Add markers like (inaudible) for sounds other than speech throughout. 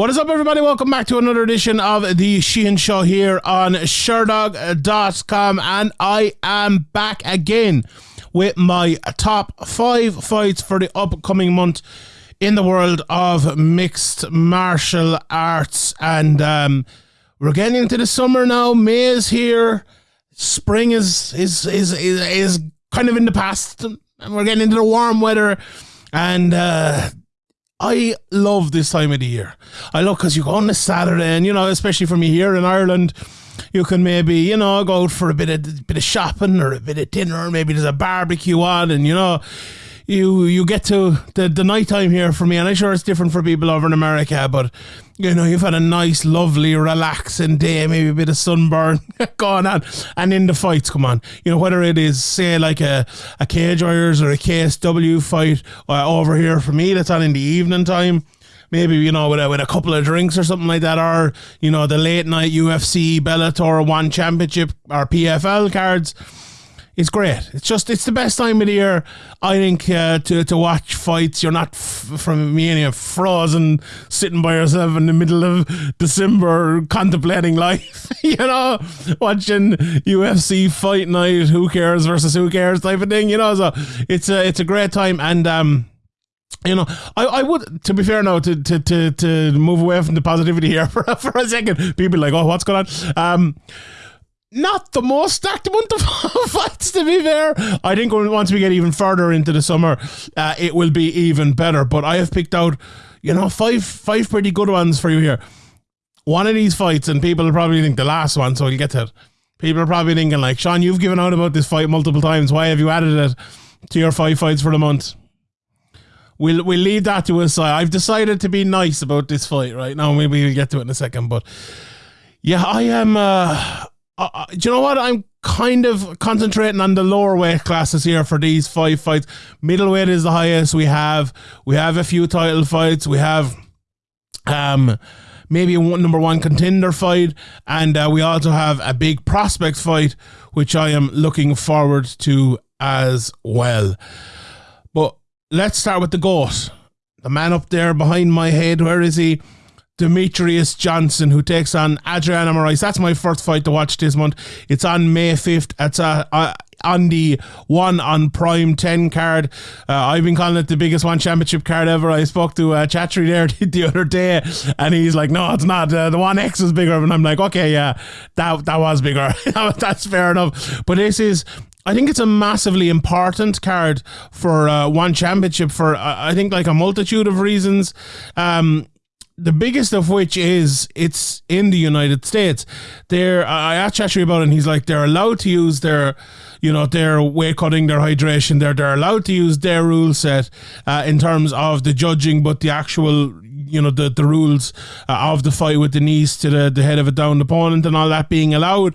What is up, everybody? Welcome back to another edition of the Sheehan Show here on Sherdog.com. And I am back again with my top five fights for the upcoming month in the world of mixed martial arts. And um, we're getting into the summer now. May is here. Spring is, is, is, is, is kind of in the past. And we're getting into the warm weather. And uh, I love this time of the year. I love because you go on a Saturday, and you know, especially for me here in Ireland, you can maybe you know go out for a bit of bit of shopping or a bit of dinner, or maybe there's a barbecue on, and you know, you you get to the the night time here for me, and I'm sure it's different for people over in America, but you know you've had a nice, lovely, relaxing day, maybe a bit of sunburn (laughs) going on, and in the fights, come on, you know whether it is say like a a cage warriors or a KSW fight uh, over here for me that's on in the evening time maybe you know with a, with a couple of drinks or something like that, or you know the late night UFC, Bellator, One Championship or PFL cards it's great. It's just it's the best time of the year, I think, uh, to to watch fights. You're not f- from me any frozen, sitting by yourself in the middle of December, contemplating life. (laughs) you know, watching UFC fight night. Who cares versus who cares type of thing. You know, so it's a it's a great time and. um you know, I, I would, to be fair now, to, to, to, to move away from the positivity here (laughs) for, for a second, people like, oh, what's going on? Um, not the most stacked amount of (laughs) fights, to be fair. I think once we get even further into the summer, uh, it will be even better. But I have picked out, you know, five five pretty good ones for you here. One of these fights, and people will probably think the last one, so we'll get to it. People are probably thinking, like, Sean, you've given out about this fight multiple times. Why have you added it to your five fights for the month? We'll we'll leave that to us. I've decided to be nice about this fight right now. Maybe we'll get to it in a second, but yeah, I am. Uh, uh, uh, do you know what? I'm kind of concentrating on the lower weight classes here for these five fights. Middleweight is the highest we have. We have a few title fights. We have um maybe a one, number one contender fight, and uh, we also have a big prospect fight, which I am looking forward to as well. But let's start with the goat, the man up there behind my head. Where is he? Demetrious Johnson, who takes on Adriano Moraes. That's my first fight to watch this month. It's on May 5th. It's uh, uh, on the one on Prime 10 card. Uh, I've been calling it the biggest one championship card ever. I spoke to uh, Chatri there (laughs) the other day, and he's like, no, it's not. Uh, the one X is bigger. And I'm like, okay, yeah, that, that was bigger. (laughs) That's fair enough. But this is I think it's a massively important card for uh, one championship for uh, I think like a multitude of reasons. Um, the biggest of which is it's in the United States. They're I asked Chatri about it and he's like they're allowed to use their you know their weight cutting, their hydration. They're they're allowed to use their rule set uh, in terms of the judging, but the actual you know the the rules uh, of the fight with the knees to the the head of a downed opponent and all that being allowed.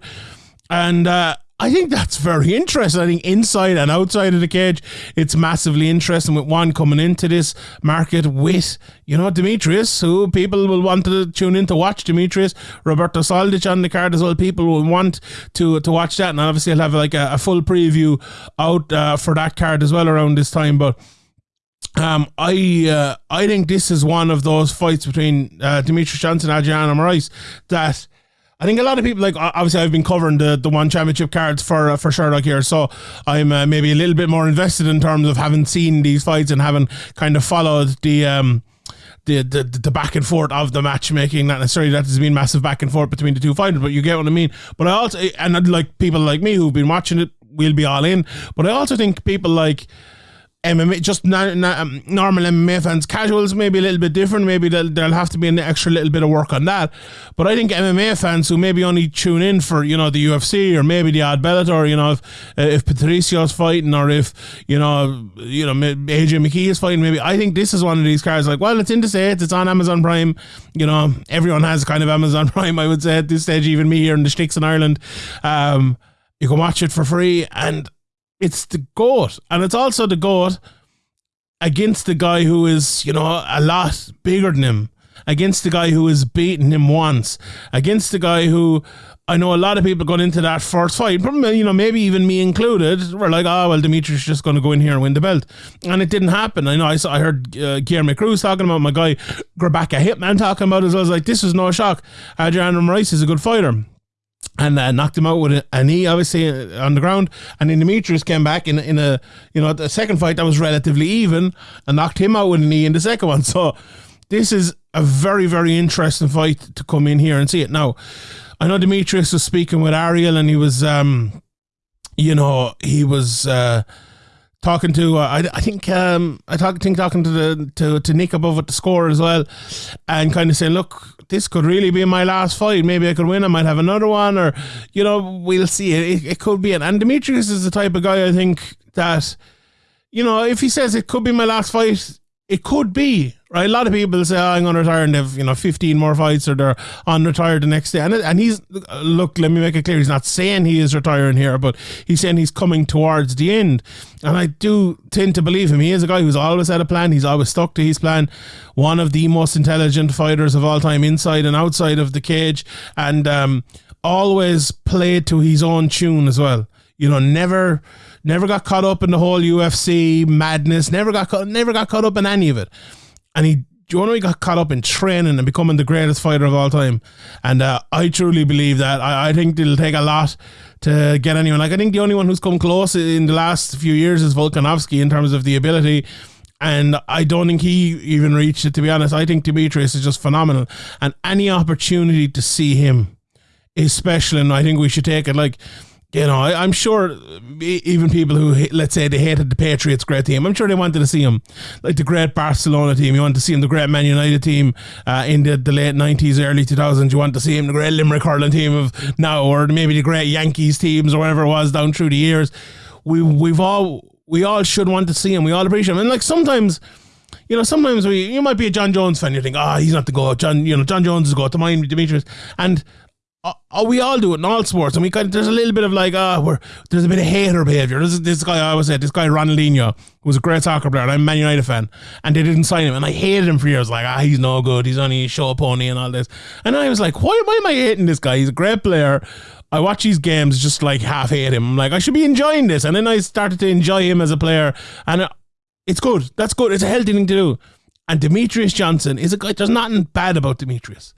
And uh, I think that's very interesting. I think inside and outside of the cage, it's massively interesting with one coming into this market with, you know, Demetrious, who people will want to tune in to watch Demetrious, Roberto Soldic on the card as well. People will want to to watch that. And obviously, I'll have like a, a full preview out uh, for that card as well around this time. But um, I uh, I think this is one of those fights between uh, Demetrious Johnson and Adriano Moraes that I think a lot of people like obviously I've been covering the the one championship cards for uh, for Sherdog here, so I'm uh, maybe a little bit more invested in terms of having seen these fights and having kind of followed the um the, the the back and forth of the matchmaking. Not necessarily that there's been massive back and forth between the two fighters, but you get what I mean. But I also and like people like me who've been watching it, we'll be all in. But I also think people like MMA, just not, not, um, normal MMA fans, casuals maybe a little bit different. Maybe there'll, there'll have to be an extra little bit of work on that. But I think MMA fans who maybe only tune in for you know the UFC or maybe the odd Bellator, you know, if if Patricio's fighting or if you know you know AJ McKee is fighting, maybe I think this is one of these cards. Like, well, it's in the states, it's on Amazon Prime. You know, everyone has kind of Amazon (laughs) Prime. I would say at this stage, even me here in the sticks in Ireland. Um, you can watch it for free and it's the goat, and it's also the goat against the guy who is, you know, a lot bigger than him. against the guy who has beaten him once, against the guy who I know a lot of people got into that first fight, you know, maybe even me included, were like, oh, well, Demetrious just going to go in here and win the belt. And it didn't happen. I know I, saw, I heard uh, Guilherme Cruz talking about my guy, Rebecca Hitman talking about it as well. I was like, this is no shock. Adriano Moraes is a good fighter and uh, knocked him out with a knee, obviously uh, on the ground. And then Demetrious came back in in a you know the second fight that was relatively even and knocked him out with a knee in the second one. (laughs) So this is a very very interesting fight to come in here and see it now. I know Demetrious was speaking with Ariel, and he was, um, you know, he was uh, talking to. Uh, I, I think um, I talk, think talking to the to, to Nick above at the score as well, and kind of saying, look, this could really be my last fight. Maybe I could win. I might have another one, or you know, we'll see. It, it could be it. And Demetrious is the type of guy I think that, you know, if he says it could be my last fight, it could be right. A lot of people say, oh, "I'm going to retire and they've, you know 15 more fights," or they're on retired the next day. And and he's look. Let me make it clear. He's not saying he is retiring here, but he's saying he's coming towards the end. And I do tend to believe him. He is a guy who's always had a plan. He's always stuck to his plan. One of the most intelligent fighters of all time, inside and outside of the cage, and um, always played to his own tune as well. You know, never never got caught up in the whole UFC madness, never got never got caught up in any of it. And he, he got caught up in training and becoming the greatest fighter of all time. And uh, I truly believe that. I, I think it'll take a lot to get anyone. Like, I think the only one who's come close in the last few years is Volkanovski in terms of the ability. And I don't think he even reached it, to be honest. I think Demetrious is just phenomenal. And any opportunity to see him is special. And I think we should take it. Like, you know, I, am sure even people who, let's say, they hated the Patriots great team, I'm sure they wanted to see him, like the great Barcelona team. You want to see him, the great Man United team uh, in the, the late 90s, early 2000s. You want to see him, the great Limerick hurling team of now, or maybe the great Yankees teams or whatever it was down through the years. We, we've all, we all should want to see him. We all appreciate him. And like sometimes, you know, sometimes we you might be a Jon Jones fan. You think, ah, oh, he's not the go. John, you know, Jon Jones is the go. To mine, Demetrious, and uh, we all do it in all sports, and we kind of, there's a little bit of like, ah, uh, there's a bit of hater behavior. This this guy I always said, this guy Ronaldinho was a great soccer player. I'm a Man United fan, and they didn't sign him, and I hated him for years. Like, ah, he's no good. He's only a show pony and all this. And I was like, why, why am I hating this guy? He's a great player. I watch these games just like half hate him. I'm like, I should be enjoying this, and then I started to enjoy him as a player, and it's good. That's good. It's a healthy thing to do. And Demetrious Johnson is a guy. There's nothing bad about Demetrious.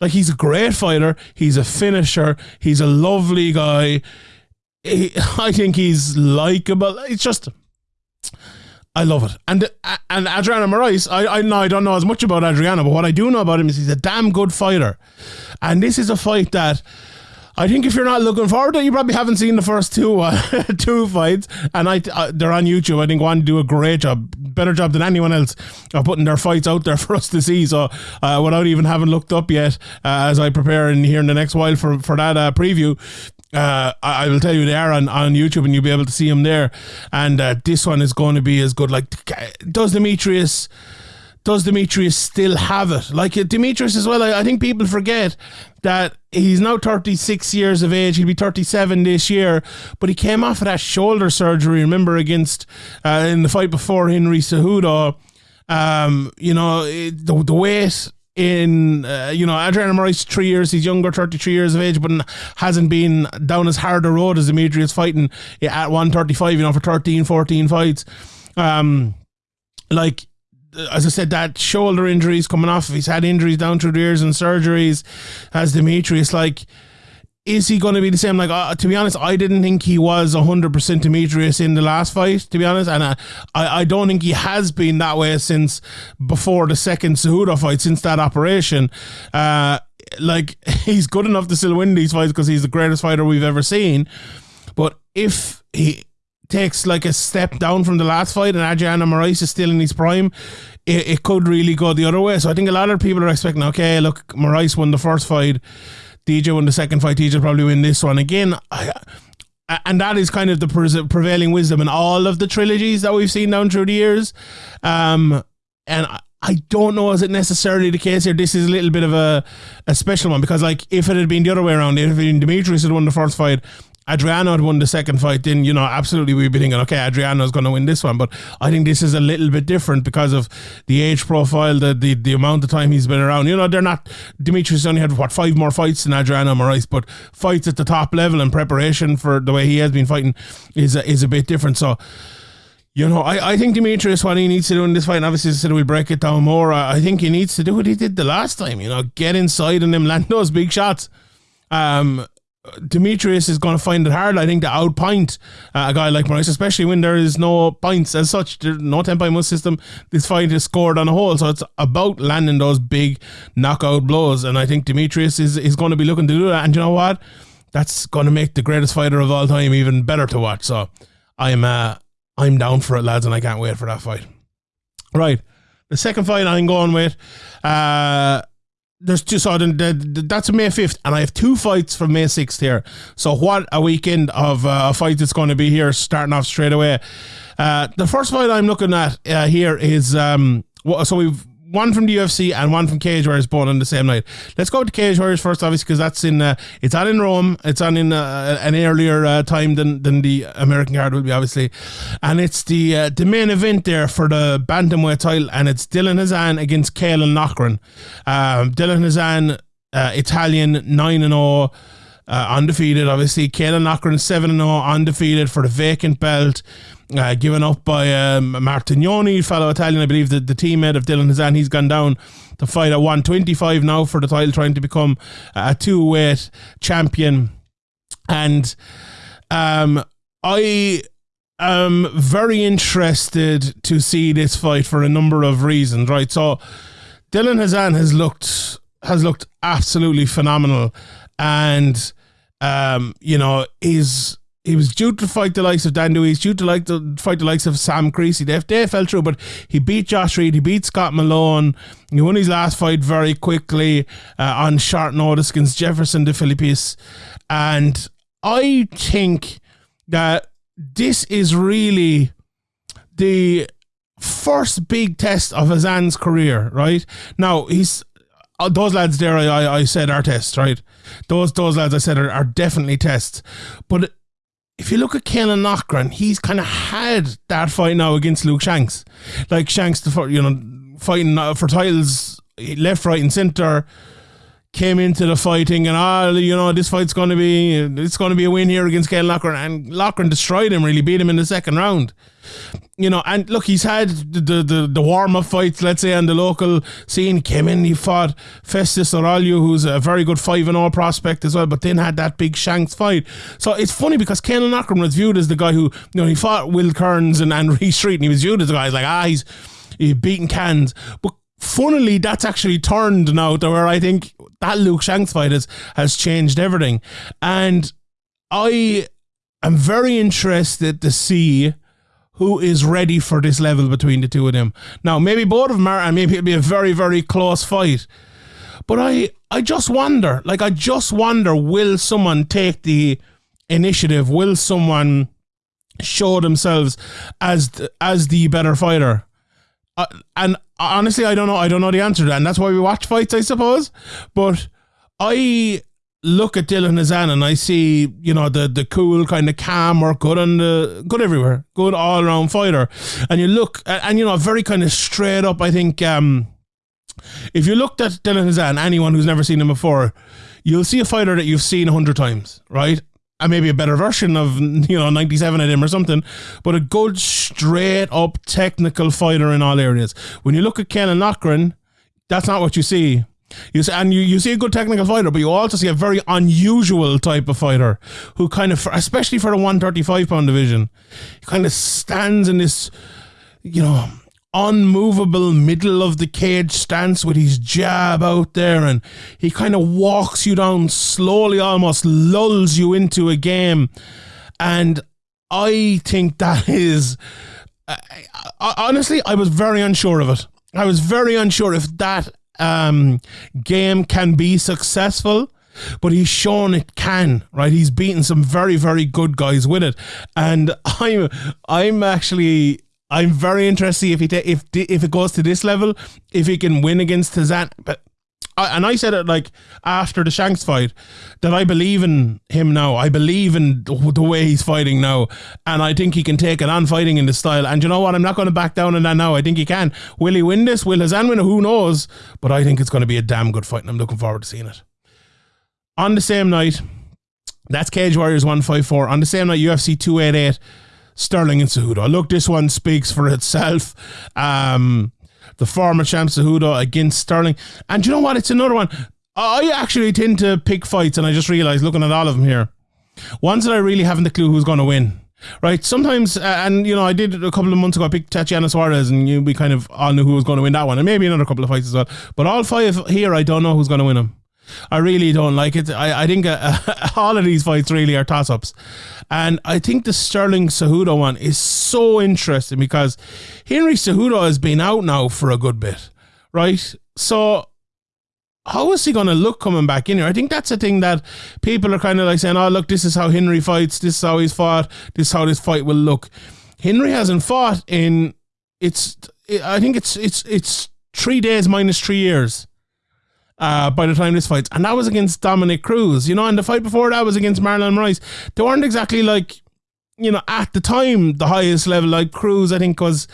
Like he's a great fighter. He's a finisher. He's a lovely guy. He, (laughs) I think he's likable. It's just. I love it. And uh, and Adriano Moraes, I, I know I don't know as much about Adriano, but what I do know about him is he's a damn good fighter. And this is a fight that I think if you're not looking forward to it, you probably haven't seen the first two uh, (laughs) two fights, and I uh, they're on YouTube. I think one do a great job, better job than anyone else of putting their fights out there (laughs) for us to see. So uh, without even having looked up yet, uh, as I prepare and here in the next while for for that uh, preview. Uh, I, I will tell you they are on, on YouTube and you'll be able to see them there. And this one is going to be as good. Like, does Demetrious does Demetrious still have it? Like Demetrious as well, I, I, think people forget that he's now 36 years of age. He'll be 37 this year, but he came off of that shoulder surgery, remember, against uh, in the fight before Henry Cejudo. Um, you know, it, the, the weight in uh, you know Adrian Moraes three years he's younger 33 years of age but hasn't been down as hard a road as Demetrious fighting at 135 you know for 13 14 fights um like as I said, that shoulder injuries coming off. He's had injuries down through the years and surgeries. As Demetrious, like, is he going to be the same? Like, uh, to be honest, I didn't think he was 100% Demetrious in the last fight, to be honest. And I, I, I don't think he has been that way since before the second Cejudo fight, since that operation. Uh, like, (laughs) he's good enough to still win these fights because he's the greatest fighter we've ever seen. But if he takes like a step down from the last fight and Adriano Moraes is still in his prime, it, it could really go the other way. So I think a lot of people are expecting, okay, look, Moraes won the first fight, DJ won the second fight, DJ probably win this one again. I, and that is kind of the prevailing wisdom in all of the trilogies that we've seen down through the years. Um, and I don't know is it necessarily the case here. This is a little bit of a, a special one because like if it had been the other way around, if Demetrious had won the first fight Adriano had won the second fight, then you know absolutely we'd be thinking, okay, Adriano's going to win this one. But I think this is a little bit different because of the age profile, the the, the amount of time he's been around. You know, they're not. Demetrious only had what five more fights than Adriano Moraes, but fights at the top level and preparation for the way he has been fighting is a, is a bit different. So. You know, I, I think Demetrious, what he needs to do in this fight, and obviously, said we'll break it down more. I, I think he needs to do what he did the last time, you know, get inside and him land those big shots. Um, Demetrious is going to find it hard, I think, to outpoint uh, a guy like Moraes, especially when there is no points as such. There's no 10 point system. This fight is scored on a whole, so it's about landing those big knockout blows. And I think Demetrious is, is going to be looking to do that. And you know what? That's going to make the greatest fighter of all time even better to watch. So I'm uh, I'm down for it, lads, and I can't wait for that fight. Right. The second fight I'm going with, uh, there's two so the, the, that's May 5th and I have two fights from May 6th here. So what a weekend of uh, fight that's going to be here starting off straight away. Uh, the first fight I'm looking at uh, here is um, so we've one from the UFC and one from Cage Warriors both on the same night. Let's go to Cage Warriors first, obviously, because that's in uh, it's on in Rome. It's on in uh, an earlier uh, time than than the American card will be, obviously, and it's the uh, the main event there for the bantamweight title, and it's Dylan Hazan against Caolan Loughran. Um, Dylan Hazan, uh, Italian, nine and zero. Oh, uh, undefeated, obviously. Caolan Loughran 7 0, undefeated for the vacant belt uh, given up by um, Martignoni, fellow Italian, I believe, the, the teammate of Dylan Hazan. He's gone down to fight at 125 now for the title, trying to become a two weight champion. And um, I am very interested to see this fight for a number of reasons, right? So Dylan Hazan has looked has looked absolutely phenomenal and um, you know, is he was due to fight the likes of Dan Dewey. Due to like to fight the likes of Sam Creasey. They, they fell through, but he beat Josh Reed. He beat Scott Malone. He won his last fight very quickly uh, on short notice against Jefferson de Filippis. And I think that this is really the first big test of Hazan's career, right? Now, he's uh, those lads there, I, I said are tests, right? Those those lads I said are, are definitely tests. But if you look at Caolan Loughran, he's kind of had that fight now against Luke Shanks. Like Shanks, the you know, fighting uh, for titles left, right, and center. Came into the fighting and ah, you know, this fight's going to be it's going to be a win here against Caolan Loughran, and Loughran destroyed him, really beat him in the second round you know, and look, he's had the the, the warm up fights, let's say, on the local scene. Came in, he fought Festus Aurelio, who's a very good five and all prospect as well, but then had that big Shanks fight. So it's funny because Caolan Loughran was viewed as the guy who, you know, he fought Will Kearns and, Reece (laughs) Street, and he was viewed as the guy like, ah, he's, he's beating cans. But funnily, that's actually turned now to where I think that Luke Shanks fight has, has changed everything. And I am very interested to see who is ready for this level between the two of them. Now, maybe both of them are, and maybe it'll be a very, very close fight. But I, I just wonder, like, I just wonder, will someone take the initiative? Will someone show themselves as the, as the better fighter? Uh, and honestly, I don't know. I don't know the answer to that, and that's why we watch fights, I suppose. But I look at Dylan Hazan and I see, you know, the the cool kind of calm or good on the good everywhere, good all around fighter. And you look and, and you know, very kind of straight up, I think um if you looked at Dylan Hazan, anyone who's never seen him before, you'll see a fighter that you've seen a hundred times, right? And maybe a better version of you know 97 of him or something, but a good straight up technical fighter in all areas. When you look at Caolan Loughran, that's not what you see. You see, and you, you see a good technical fighter, but you also see a very unusual type of fighter who kind of, especially for the 135 pound division, kind of stands in this, you know, unmovable middle of the cage stance with his jab out there and he kind of walks you down slowly, almost lulls you into a game. And I think that is, uh, honestly, I was very unsure of it. I was very unsure if that um, game can be successful but he's shown it can right he's beaten some very very good guys with it and i'm i'm actually i'm very interested if he ta- if if it goes to this level if he can win against Hazan but I, and I said it like after the Shanks fight that I believe in him now. I believe in the way he's fighting now, and I think he can take it on fighting in the style. And you know what? I'm not going to back down on that now. I think he can. Will he win this? Will Hazan win? Who knows? But I think it's going to be a damn good fight, and I'm looking forward to seeing it. On the same night, that's Cage Warriors 154. On the same night, UFC 288, Sterling and Cejudo. Look, this one speaks for itself. Um, the former champ Cejudo against Sterling. And you know what? It's another one. I actually tend to pick fights, and I just realized looking at all of them here, ones that I really haven't a clue who's going to win. Right, sometimes, uh, and you know, I did a couple of months ago. I picked Tatiana Suarez, and you, we kind of all knew who was going to win that one, and maybe another couple of fights as well. But all five here, I don't know who's going to win them. I really don't like it. I, I think uh, (laughs) all of these fights really are toss ups. And I think the Sterling Cejudo one is so interesting because Henry Cejudo has been out now for a good bit, right? So how is he going to look coming back in here? I think that's the thing that people are kind of like saying, oh, look, this is how Henry fights. This is how he's fought. This is how this fight will look. Henry hasn't fought in, it's, I think it's, it's, it's three days minus three years uh, by the time this fight, and that was against Dominick Cruz, you know, and the fight before that was against Marlon Moraes. They weren't exactly like, you know, at the time the highest level. Like Cruz, I think was.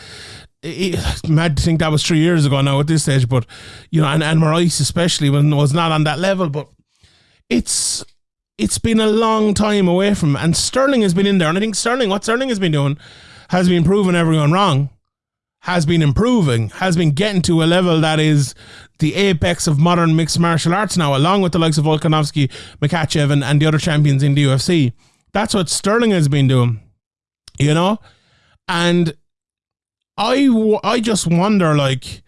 It, mad to think that was three years ago now at this stage, but you know, and, and Moraes especially when was not on that level. But it's it's been a long time away from, and Sterling has been in there, and I think Sterling, what Sterling has been doing, has been proving everyone wrong has been improving, has been getting to a level that is the apex of modern mixed martial arts now, along with the likes of Volkanovski, Makhachev, and, and the other champions in the UFC. That's what Sterling has been doing, you know? And I, I just wonder, like,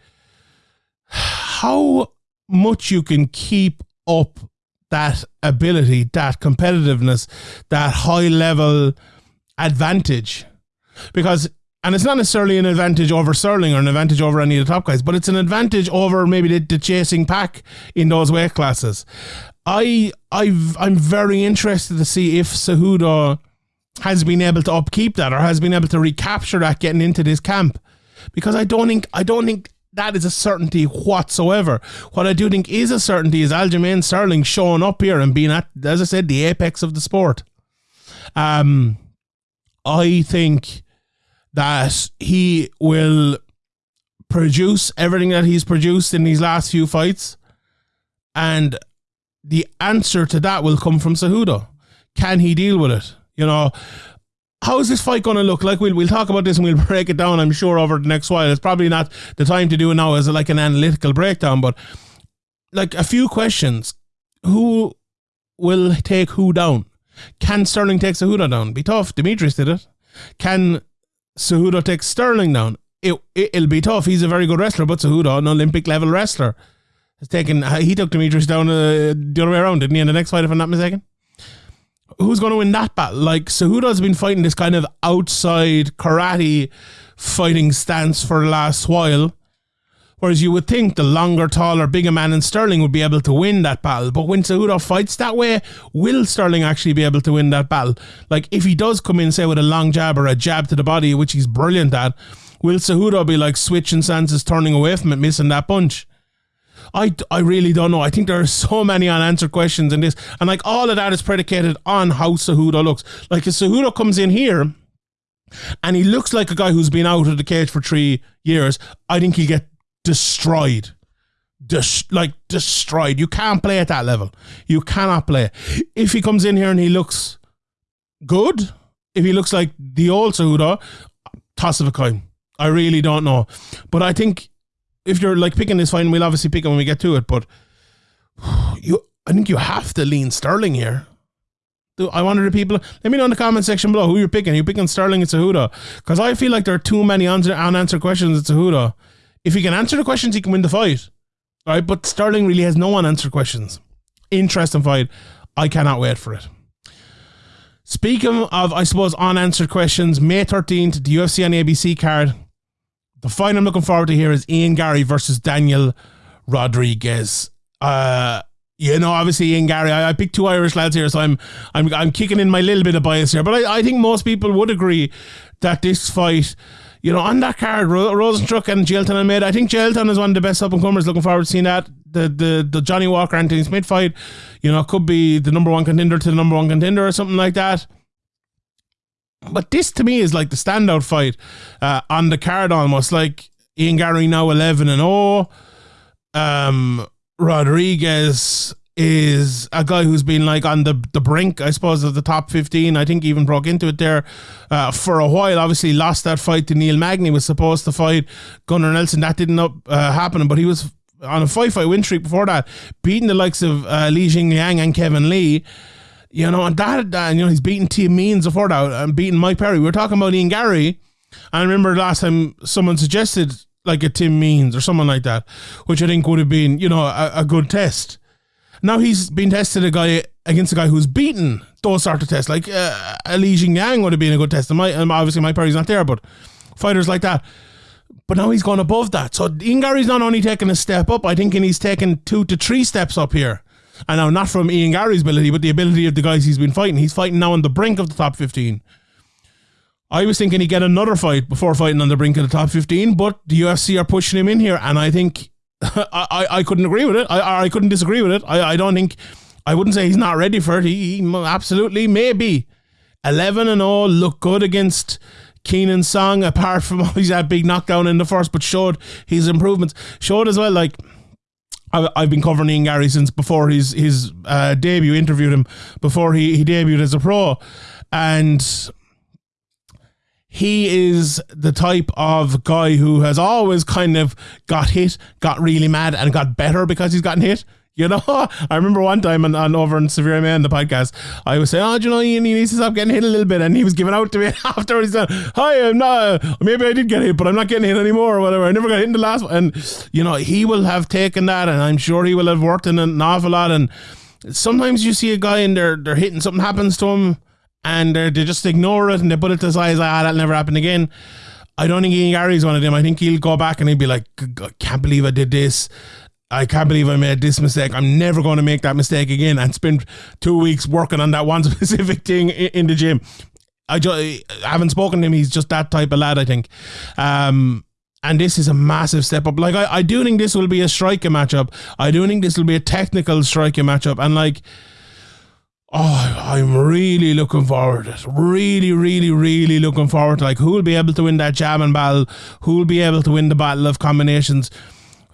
how much you can keep up that ability, that competitiveness, that high level advantage. Because and it's not necessarily an advantage over Sterling or an advantage over any of the top guys, but it's an advantage over maybe the, the chasing pack in those weight classes. I I've I'm very interested to see if Cejudo has been able to upkeep that or has been able to recapture that getting into this camp. Because I don't think I don't think that is a certainty whatsoever. What I do think is a certainty is Aljamain Sterling showing up here and being at, as I said, the apex of the sport. Um, I think that he will produce everything that he's produced in these last few fights. And the answer to that will come from Cejudo. Can he deal with it? You know, how is this fight going to look like? We'll, we'll talk about this and we'll (laughs) break it down, I'm sure, over the next while. It's probably not the time to do it now as like an analytical breakdown, but like a few questions. Who will take who down? Can Sterling take Cejudo down? Be tough. Demetrious did it. Can Cejudo takes Sterling down. It, it will be tough. He's a very good wrestler, but Cejudo, an Olympic level wrestler, has taken. He took Demetrious down uh, the other way around, didn't he? In the next fight, if I'm not mistaken. Who's going to win that battle? Like Cejudo's been fighting this kind of outside karate fighting stance for the last while. Whereas you would think the longer, taller, bigger man in Sterling would be able to win that battle. But when Cejudo fights that way, will Sterling actually be able to win that battle? Like, if he does come in, say, with a long jab or a jab to the body, which he's brilliant at, will Cejudo be like switching stances, turning away from it, missing that punch? I, I really don't know. I think there are so many unanswered questions in this. And like all of that is predicated on how Cejudo looks. Like if Cejudo comes in here and he looks like a guy who's been out of the cage for three years, I think he'll get destroyed. Des- like destroyed. You can't play at that level. You cannot play. If he comes in here and he looks good, if he looks like the old Cejudo, toss of a coin. I really don't know. But I think if you're like picking this fine, we'll obviously pick it when we get to it. But (sighs) you, I think you have to lean Sterling here. I wonder the people. Let me know in the comment section below who you're picking. Are you picking Sterling and Cejudo? Because I feel like there are too many unanswered questions at Cejudo. If he can answer the questions, he can win the fight. Right, but Sterling really has no unanswered questions. Interesting fight. I cannot wait for it. Speaking of, I suppose, unanswered questions, May 13th, the UFC on ABC card. The fight I'm looking forward to here is Ian Garry versus Daniel Rodriguez. Uh, you know, obviously Ian Garry. I, I picked two Irish lads here, so I'm I'm I'm kicking in my little bit of bias here. But I, I think most people would agree that this fight you know, on that card, Ro- Rozenstruik and Jailton Almeida. I think Jailton is one of the best up and comers. Looking forward to seeing that. the the the Johnny Walker Anthony Smith fight, you know, could be the number one contender to the number one contender or something like that. But this to me is like the standout fight uh, on the card almost. Like Ian Garry now 11 and 0. Um, Rodriguez is a guy who's been like on the, the brink, I suppose, of the top 15. I think even broke into it there uh, for a while. Obviously, lost that fight to Neil Magny, was supposed to fight Gunnar Nelson. That didn't up, uh, happen, but he was on a five fight win streak before that, beating the likes of uh, Li Jingliang and Kevin Lee. You know, and that, uh, you know, he's beating Tim Means before that and beating Mike Perry. We were talking about Ian Garry. I remember last time someone suggested like a Tim Means or someone like that, which I think would have been, you know, a, a good test. Now he's been tested a guy against a guy who's beaten those sort of tests. Like uh, Li Jingliang would have been a good test. And my, um, obviously, my Perry's not there, but fighters like that. But now he's gone above that. So Ian Garry's not only taking a step up, I think he's taken two to three steps up here. And now, not from Ian Garry's ability, but the ability of the guys he's been fighting. He's fighting now on the brink of the top 15. I was thinking he'd get another fight before fighting on the brink of the top 15, but the UFC are pushing him in here. And I think I, I, couldn't agree with it. I, I couldn't disagree with it. I, I don't think, I wouldn't say he's not ready for it. He, he absolutely maybe. 11 and all, look good against Kenan Song, apart from (laughs) he's had big knockdown in the first, but showed his improvements. Showed as well, like, I've been covering Ian Garry since before his his uh, debut. Interviewed him before he, he debuted as a pro, and he is the type of guy who has always kind of got hit, got really mad, and got better because he's gotten hit. You know, (laughs) I remember one time on, on over in Severe MMA, the podcast, I was saying, oh, you know, he needs to stop getting hit a little bit. And he was giving out to me (laughs) afterwards. He said, hi, I'm not, maybe I did get hit, but I'm not getting hit anymore or whatever. I never got hit in the last one. And, you know, he will have taken that and I'm sure he will have worked in an awful lot. And sometimes you see a guy and they're, they're hitting, something happens to him and they just ignore it and they put it to the side, ah, that'll never happen again. I don't think Ian Garry's one of them. I think he'll go back and he'll be like, I can't believe I did this. I can't believe I made this mistake. I'm never going to make that mistake again and spend two weeks working on that one (laughs) specific thing in the gym. I, just, I haven't spoken to him. He's just that type of lad, I think. Um, and this is a massive step up. Like, I, I do think this will be a striker matchup. I do think this will be a technical striker matchup. And, like, oh, I'm really looking forward to it. Really, really, really looking forward to like who will be able to win that and battle, who will be able to win the battle of combinations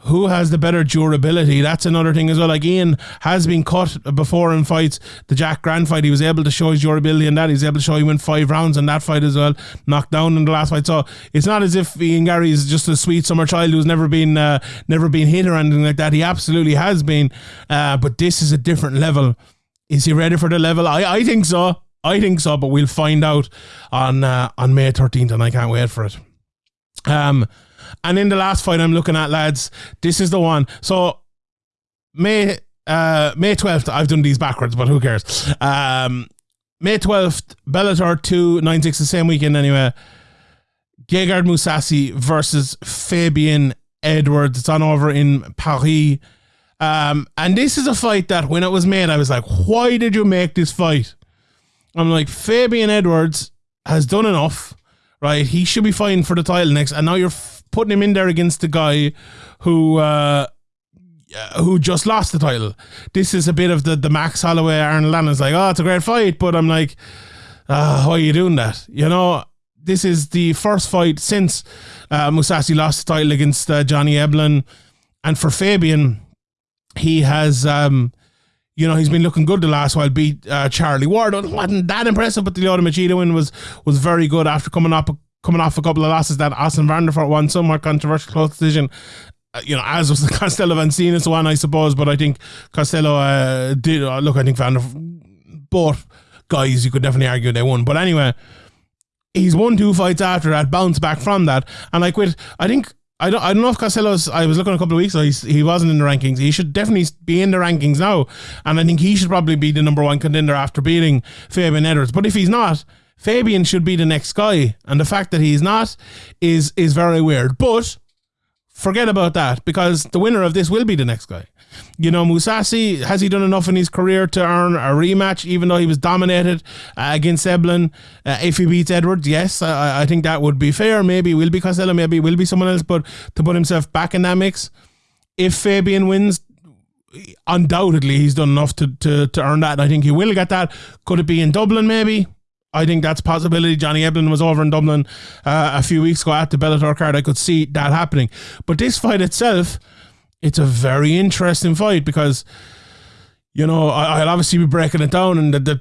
who has the better durability? That's another thing as well. Like Ian has been cut before in fights. The Jack Grant fight, he was able to show his durability in that. He's able to show he went five rounds in that fight as well, knocked down in the last fight. So it's not as if Ian Garry is just a sweet summer child who's never been uh, never been hit or anything like that. He absolutely has been. Uh, but this is a different level. Is he ready for the level? I, I think so. I think so, but we'll find out on uh, on May 13th, and I can't wait for it. Um, and in the last fight I'm looking at, lads, this is the one. So May uh May 12th, I've done these backwards, but who cares? Um May 12th, Bellator 296 the same weekend anyway. Gegard Mousasi versus Fabian Edwards. It's on over in Paris. Um, and this is a fight that when it was made, I was like, why did you make this fight? I'm like, Fabian Edwards has done enough, right? He should be fighting for the title next. And now you're putting him in there against the guy who uh, who just lost the title. This is a bit of the the Max Holloway Arnold Allen's like, oh, it's a great fight, but I'm like, uh, why are you doing that? You know, this is the first fight since uh, Mousasi lost the title against uh, Johnny Eblen. and for Fabian, he has. Um, you know, he's been looking good the last while. Beat uh, Charlie Ward. wasn't that impressive, but the Lyoto Machida win was was very good after coming up coming off a couple of losses that Austin Vanderford won, somewhat controversial close decision. Uh, you know, as was the (laughs) Costello van Steenis one, I suppose, but I think Costello uh, did. Uh, look, I think Vanderford, both guys, you could definitely argue they won. But anyway, he's won two fights after that, bounced back from that. And like with, I think I don't, I don't know if Costello's. I was looking a couple of weeks ago. he wasn't in the rankings. He should definitely be in the rankings now, and I think he should probably be the number one contender after beating Fabian Edwards. But if he's not, Fabian should be the next guy, and the fact that he's not is is very weird. But forget about that because the winner of this will be the next guy. You know, Mousasi has he done enough in his career to earn a rematch, even though he was dominated uh, against Eblen? Uh, if he beats Edwards, yes, I, I think that would be fair. Maybe will be Costello, maybe will be someone else, but to put himself back in that mix, if Fabian wins, undoubtedly he's done enough to, to, to earn that. And I think he will get that. Could it be in Dublin, maybe? I think that's possibility. Johnny Eblen was over in Dublin uh, a few weeks ago at the Bellator card. I could see that happening. But this fight itself, it's a very interesting fight because, you know, I, will obviously be breaking it down and the, the,